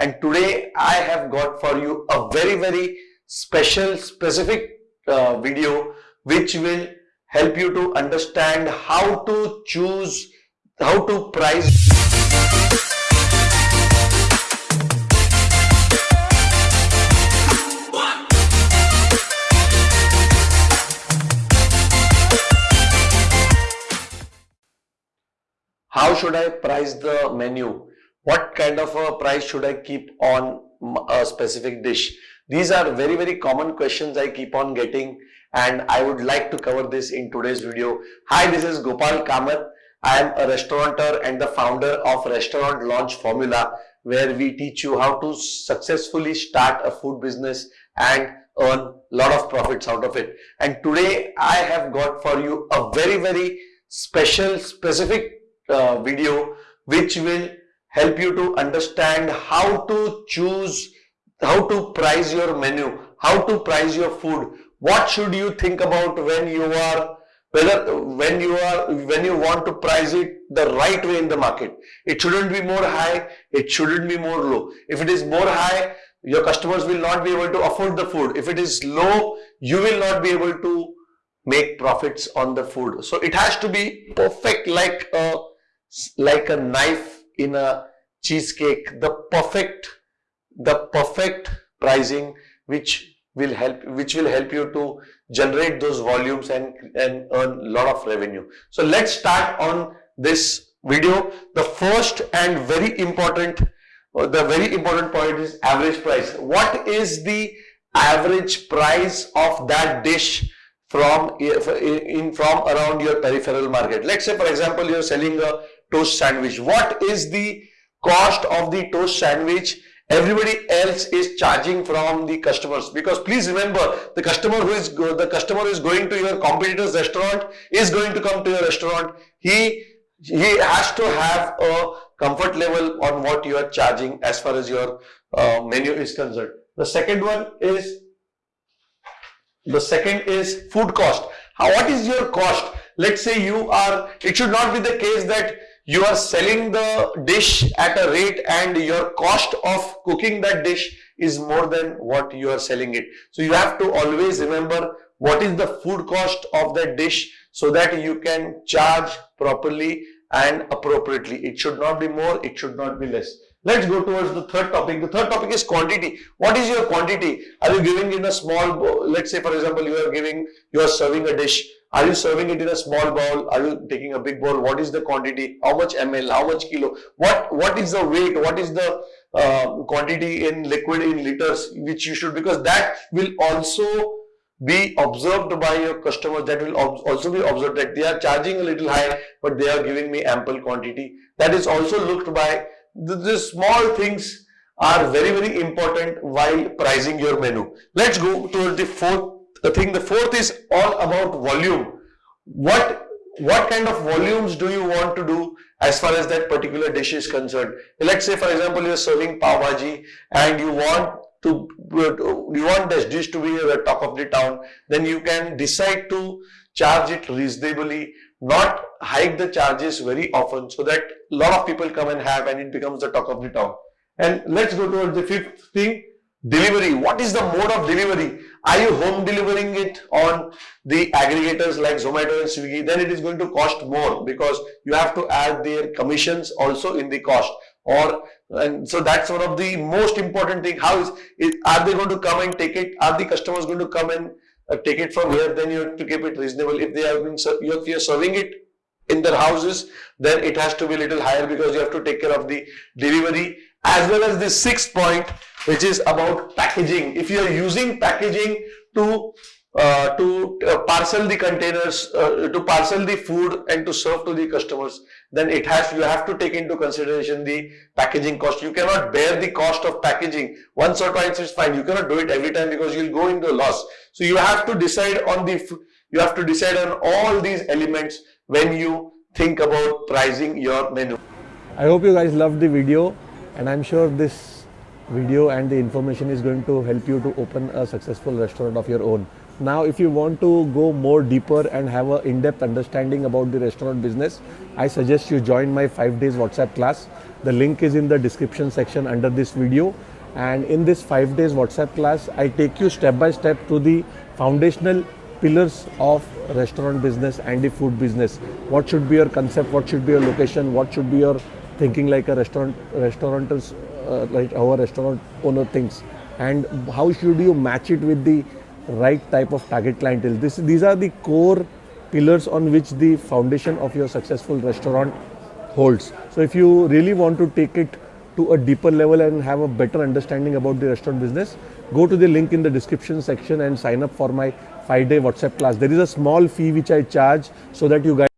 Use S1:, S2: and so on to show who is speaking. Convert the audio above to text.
S1: and today I have got for you a very very special specific uh, video which will help you to understand how to choose how to price how should I price the menu? What kind of a price should I keep on a specific dish? These are very, very common questions I keep on getting and I would like to cover this in today's video. Hi, this is Gopal Kamath. I am a restaurateur and the founder of Restaurant Launch Formula where we teach you how to successfully start a food business and earn a lot of profits out of it. And today I have got for you a very, very special, specific uh, video which will help you to understand how to choose, how to price your menu, how to price your food. What should you think about when you are whether when you are when you want to price it the right way in the market? It shouldn't be more high it shouldn't be more low. If it is more high your customers will not be able to afford the food. If it is low you will not be able to make profits on the food. So it has to be perfect like a like a knife in a cheesecake the perfect the perfect pricing which will help which will help you to generate those volumes and and earn a lot of revenue. So let's start on this video. The first and very important uh, the very important point is average price. What is the average price of that dish from in from around your peripheral market? Let's say for example you're selling a toast sandwich. What is the cost of the toast sandwich? Everybody else is charging from the customers. Because please remember the customer who is the customer is going to your competitor's restaurant is going to come to your restaurant. He he has to have a comfort level on what you are charging as far as your uh, menu is concerned. The second one is the second is food cost. How, what is your cost? Let's say you are, it should not be the case that you are selling the dish at a rate and your cost of cooking that dish is more than what you are selling it. So you have to always remember what is the food cost of that dish so that you can charge properly and appropriately. It should not be more, it should not be less. Let's go towards the third topic. The third topic is quantity. What is your quantity? Are you giving in a small bowl? Let's say for example, you are giving, you are serving a dish. Are you serving it in a small bowl? Are you taking a big bowl? What is the quantity? How much ml? How much kilo? What What is the weight? What is the uh, quantity in liquid in liters which you should because that will also be observed by your customers that will also be observed that they are charging a little high but they are giving me ample quantity that is also looked by the, the small things are very very important while pricing your menu. Let's go towards the fourth thing. The fourth is all about volume. What what kind of volumes do you want to do as far as that particular dish is concerned? Let's say for example you're serving pav bhaji and you want to you want this dish to be the talk of the town then you can decide to charge it reasonably not hike the charges very often so that a lot of people come and have and it becomes the talk of the town. And let's go towards the fifth thing, delivery. What is the mode of delivery? Are you home delivering it on the aggregators like Zomato and Swiggy? Then it is going to cost more because you have to add their commissions also in the cost or and so that's one of the most important thing how is, is are they going to come and take it are the customers going to come and uh, take it from here, then you have to keep it reasonable. If they have been, if you are serving it in their houses, then it has to be a little higher because you have to take care of the delivery as well as the sixth point, which is about packaging. If you are using packaging to uh, to uh, parcel the containers, uh, to parcel the food and to serve to the customers, then it has you have to take into consideration the packaging cost. You cannot bear the cost of packaging. Once or twice is fine. You cannot do it every time because you'll go into loss. So you have to decide on the you have to decide on all these elements when you think about pricing your menu.
S2: I hope you guys loved the video and I'm sure this video and the information is going to help you to open a successful restaurant of your own Now, if you want to go more deeper and have a in-depth understanding about the restaurant business, I suggest you join my five days WhatsApp class. The link is in the description section under this video. And in this five days WhatsApp class, I take you step by step to the foundational pillars of restaurant business and the food business. What should be your concept? What should be your location? What should be your thinking like a restaurant restaurateurs uh, like our restaurant owner thinks? And how should you match it with the right type of target clientele? This these are the core pillars on which the foundation of your successful restaurant holds. So if you really want to take it to a deeper level and have a better understanding about the restaurant business, go to the link in the description section and sign up for my five day WhatsApp class. There is a small fee which I charge so that you guys